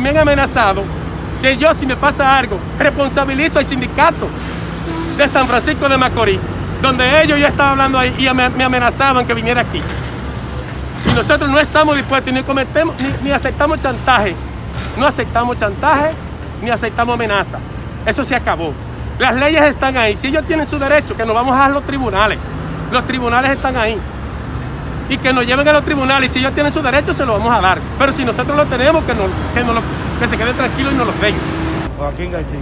me han amenazado que yo si me pasa algo, responsabilizo al sindicato de San Francisco de Macorís, donde ellos ya estaban hablando ahí y me, me amenazaban que viniera aquí. Y nosotros no estamos dispuestos ni cometemos, ni, ni aceptamos chantaje. No aceptamos chantaje, ni aceptamos amenaza. Eso se acabó. Las leyes están ahí. Si ellos tienen su derecho, que nos vamos a los tribunales. Los tribunales están ahí. Y que nos lleven a los tribunales. Y si ellos tienen su derecho, se lo vamos a dar. Pero si nosotros lo tenemos, que, nos, que, nos lo- que se queden tranquilos y nos los den. Joaquín García.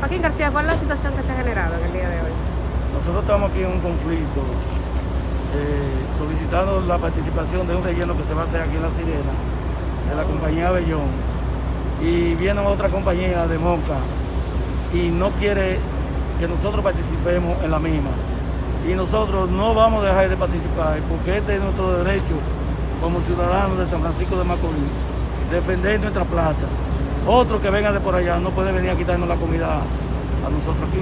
Joaquín García, ¿cuál es la situación que se ha generado en el día de hoy? Nosotros estamos aquí en un conflicto eh, solicitando la participación de un relleno que se va a hacer aquí en La Sirena, de la compañía Bellón. Y viene otra compañía de Moca y no quiere que nosotros participemos en la misma. Y nosotros no vamos a dejar de participar porque este es nuestro derecho como ciudadanos de San Francisco de Macorís, defender nuestra plaza. Otro que venga de por allá no puede venir a quitarnos la comida a nosotros aquí.